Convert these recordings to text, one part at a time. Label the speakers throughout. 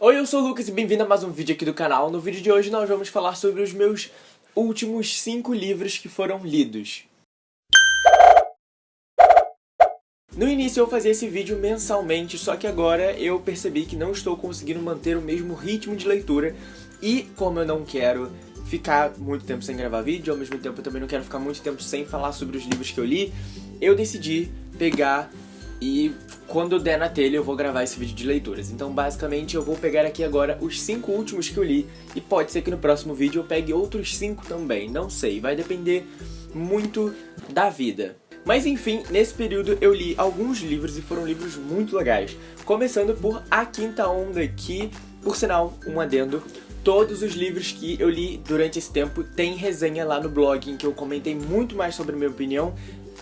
Speaker 1: Oi, eu sou o Lucas e bem-vindo a mais um vídeo aqui do canal. No vídeo de hoje nós vamos falar sobre os meus últimos 5 livros que foram lidos. No início eu fazia esse vídeo mensalmente, só que agora eu percebi que não estou conseguindo manter o mesmo ritmo de leitura e como eu não quero ficar muito tempo sem gravar vídeo, ao mesmo tempo eu também não quero ficar muito tempo sem falar sobre os livros que eu li, eu decidi pegar e quando der na telha eu vou gravar esse vídeo de leituras. Então basicamente eu vou pegar aqui agora os 5 últimos que eu li e pode ser que no próximo vídeo eu pegue outros 5 também, não sei, vai depender muito da vida. Mas enfim, nesse período eu li alguns livros e foram livros muito legais. Começando por A Quinta Onda, que, por sinal, um adendo, todos os livros que eu li durante esse tempo tem resenha lá no blog, em que eu comentei muito mais sobre a minha opinião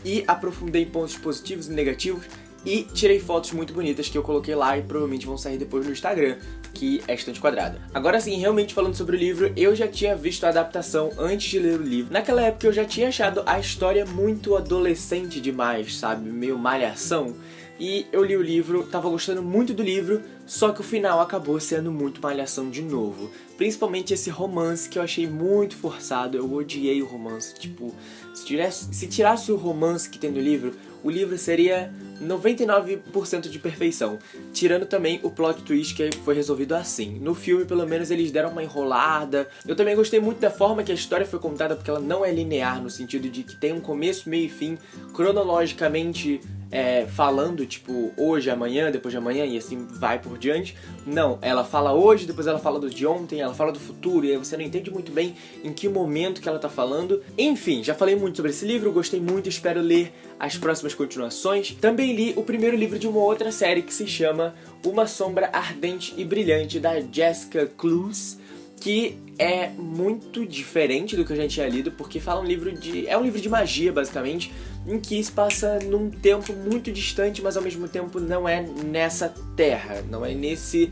Speaker 1: e aprofundei pontos positivos e negativos e tirei fotos muito bonitas que eu coloquei lá e provavelmente vão sair depois no Instagram, que é Estante Quadrada. Agora sim, realmente falando sobre o livro, eu já tinha visto a adaptação antes de ler o livro. Naquela época eu já tinha achado a história muito adolescente demais, sabe? Meio malhação. E eu li o livro, tava gostando muito do livro, só que o final acabou sendo muito malhação de novo. Principalmente esse romance que eu achei muito forçado, eu odiei o romance. Tipo, se tirasse, se tirasse o romance que tem no livro, o livro seria 99% de perfeição, tirando também o plot twist que foi resolvido assim. No filme, pelo menos, eles deram uma enrolada. Eu também gostei muito da forma que a história foi contada, porque ela não é linear, no sentido de que tem um começo, meio e fim, cronologicamente é, falando, tipo, hoje, amanhã, depois de amanhã e assim vai por diante. Não, ela fala hoje, depois ela fala do de ontem, ela fala do futuro, e aí você não entende muito bem em que momento que ela tá falando. Enfim, já falei muito sobre esse livro, gostei muito, espero ler as próximas continuações. Também li o primeiro livro de uma outra série que se chama Uma Sombra Ardente e Brilhante, da Jessica Clues, que é muito diferente do que eu já tinha lido, porque fala um livro de... é um livro de magia, basicamente, em que se passa num tempo muito distante, mas ao mesmo tempo não é nessa terra, não é nesse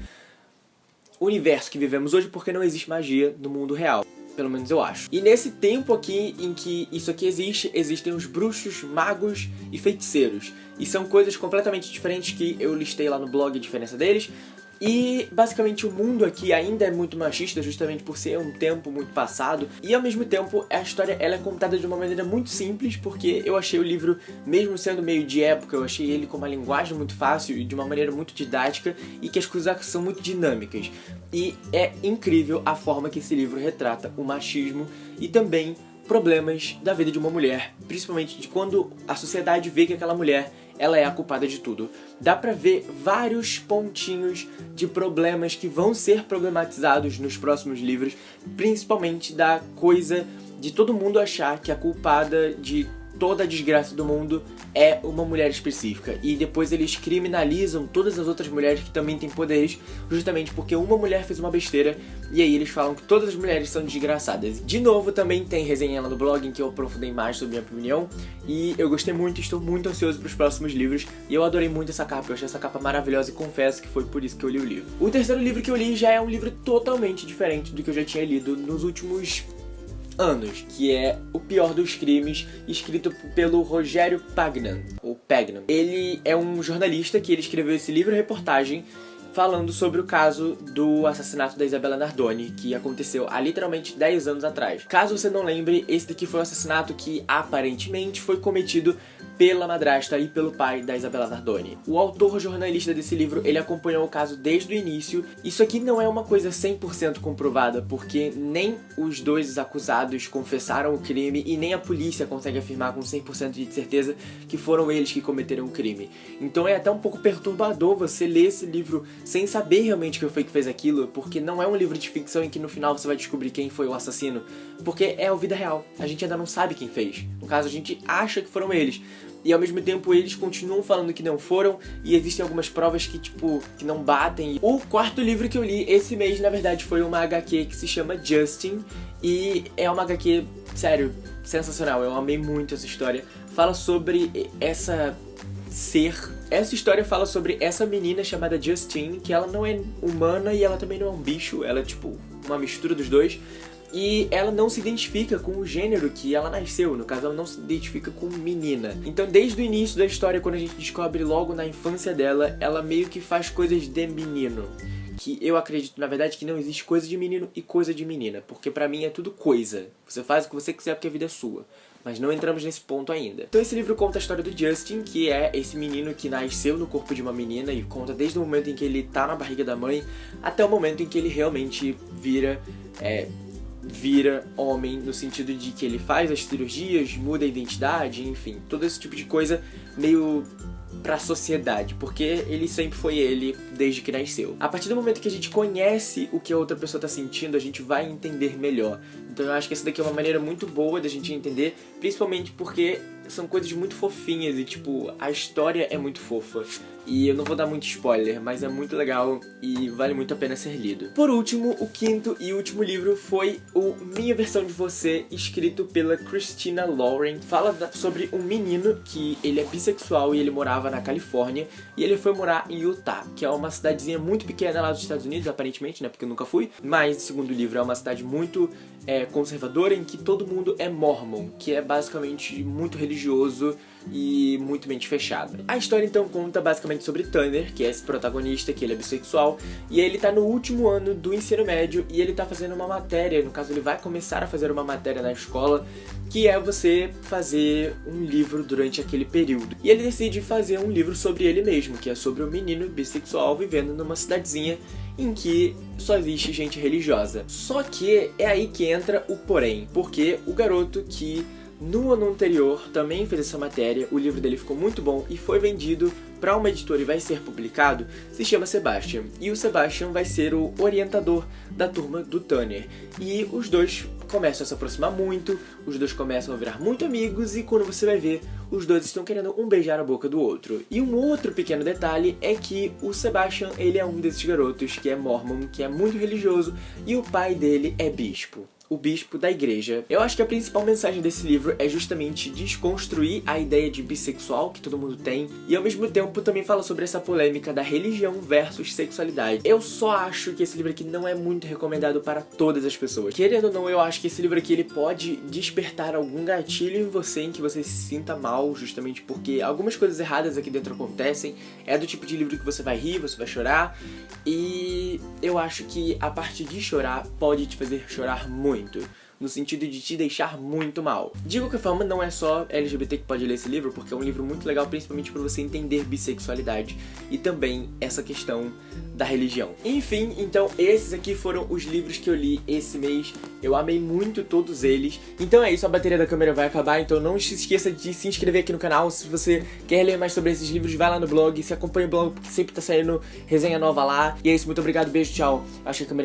Speaker 1: universo que vivemos hoje, porque não existe magia no mundo real. Pelo menos eu acho. E nesse tempo aqui em que isso aqui existe, existem os bruxos, magos e feiticeiros. E são coisas completamente diferentes que eu listei lá no blog a diferença deles. E basicamente o mundo aqui ainda é muito machista justamente por ser um tempo muito passado e ao mesmo tempo a história ela é contada de uma maneira muito simples porque eu achei o livro, mesmo sendo meio de época, eu achei ele com uma linguagem muito fácil e de uma maneira muito didática e que as coisas são muito dinâmicas. E é incrível a forma que esse livro retrata o machismo e também problemas da vida de uma mulher, principalmente de quando a sociedade vê que aquela mulher ela é a culpada de tudo. Dá pra ver vários pontinhos de problemas que vão ser problematizados nos próximos livros, principalmente da coisa de todo mundo achar que a culpada de toda a desgraça do mundo é uma mulher específica. E depois eles criminalizam todas as outras mulheres que também têm poderes, justamente porque uma mulher fez uma besteira, e aí eles falam que todas as mulheres são desgraçadas. De novo, também tem resenha lá no blog em que eu aprofundei mais sobre minha opinião, e eu gostei muito, estou muito ansioso para os próximos livros, e eu adorei muito essa capa, eu achei essa capa maravilhosa e confesso que foi por isso que eu li o livro. O terceiro livro que eu li já é um livro totalmente diferente do que eu já tinha lido nos últimos anos, que é O Pior dos Crimes, escrito pelo Rogério Pagnan, ou Pagnan. Ele é um jornalista que ele escreveu esse livro-reportagem falando sobre o caso do assassinato da Isabela Nardoni, que aconteceu há literalmente 10 anos atrás. Caso você não lembre, esse daqui foi um assassinato que aparentemente foi cometido pela madrasta e pelo pai da Isabela Nardoni. O autor jornalista desse livro, ele acompanhou o caso desde o início. Isso aqui não é uma coisa 100% comprovada, porque nem os dois acusados confessaram o crime e nem a polícia consegue afirmar com 100% de certeza que foram eles que cometeram o crime. Então é até um pouco perturbador você ler esse livro sem saber realmente quem foi que fez aquilo, porque não é um livro de ficção em que no final você vai descobrir quem foi o assassino, porque é a vida real. A gente ainda não sabe quem fez. No caso, a gente acha que foram eles, e ao mesmo tempo eles continuam falando que não foram e existem algumas provas que, tipo, que não batem. O quarto livro que eu li esse mês, na verdade, foi uma HQ que se chama Justin e é uma HQ, sério, sensacional. Eu amei muito essa história. Fala sobre essa ser. Essa história fala sobre essa menina chamada Justine, que ela não é humana e ela também não é um bicho, ela é tipo uma mistura dos dois e ela não se identifica com o gênero que ela nasceu, no caso ela não se identifica com menina. Então desde o início da história, quando a gente descobre logo na infância dela, ela meio que faz coisas de menino. que eu acredito, na verdade, que não existe coisa de menino e coisa de menina, porque pra mim é tudo coisa. Você faz o que você quiser porque a vida é sua. Mas não entramos nesse ponto ainda. Então esse livro conta a história do Justin, que é esse menino que nasceu no corpo de uma menina e conta desde o momento em que ele tá na barriga da mãe até o momento em que ele realmente vira é, vira homem no sentido de que ele faz as cirurgias, muda a identidade, enfim, todo esse tipo de coisa meio pra sociedade, porque ele sempre foi ele desde que nasceu. A partir do momento que a gente conhece o que a outra pessoa tá sentindo, a gente vai entender melhor. Então eu acho que essa daqui é uma maneira muito boa da gente entender, principalmente porque são coisas muito fofinhas e, tipo, a história é muito fofa. E eu não vou dar muito spoiler, mas é muito legal e vale muito a pena ser lido. Por último, o quinto e último livro foi o Minha Versão de Você, escrito pela Christina Lauren. Fala sobre um menino que ele é bissexual e ele morava na Califórnia e ele foi morar em Utah, que é uma cidadezinha muito pequena lá dos Estados Unidos, aparentemente, né, porque eu nunca fui. Mas, segundo o livro, é uma cidade muito é, conservadora em que todo mundo é mormon, que é basicamente muito religioso e muito mente fechada. A história então conta basicamente sobre Tanner, que é esse protagonista, que ele é bissexual, e ele tá no último ano do ensino médio e ele tá fazendo uma matéria, no caso ele vai começar a fazer uma matéria na escola, que é você fazer um livro durante aquele período. E ele decide fazer um livro sobre ele mesmo, que é sobre um menino bissexual vivendo numa cidadezinha em que só existe gente religiosa. Só que é aí que entra o porém, porque o garoto que no ano anterior também fez essa matéria, o livro dele ficou muito bom e foi vendido para uma editora e vai ser publicado, se chama Sebastian. E o Sebastian vai ser o orientador da turma do Tanner. E os dois começam a se aproximar muito, os dois começam a virar muito amigos e quando você vai ver, os dois estão querendo um beijar na boca do outro. E um outro pequeno detalhe é que o Sebastian, ele é um desses garotos que é mormon, que é muito religioso e o pai dele é bispo o bispo da igreja. Eu acho que a principal mensagem desse livro é justamente desconstruir a ideia de bissexual que todo mundo tem e ao mesmo tempo também fala sobre essa polêmica da religião versus sexualidade. Eu só acho que esse livro aqui não é muito recomendado para todas as pessoas. Querendo ou não, eu acho que esse livro aqui ele pode despertar algum gatilho em você em que você se sinta mal, justamente porque algumas coisas erradas aqui dentro acontecem. É do tipo de livro que você vai rir, você vai chorar e eu acho que a parte de chorar pode te fazer chorar muito muito no sentido de te deixar muito mal. De qualquer forma, não é só LGBT que pode ler esse livro, porque é um livro muito legal, principalmente para você entender bissexualidade e também essa questão da religião. Enfim, então esses aqui foram os livros que eu li esse mês. Eu amei muito todos eles. Então é isso, a bateria da câmera vai acabar, então não se esqueça de se inscrever aqui no canal. Se você quer ler mais sobre esses livros, vai lá no blog, se acompanha o blog, porque sempre tá saindo resenha nova lá. E é isso, muito obrigado, beijo, tchau. Acho que a câmera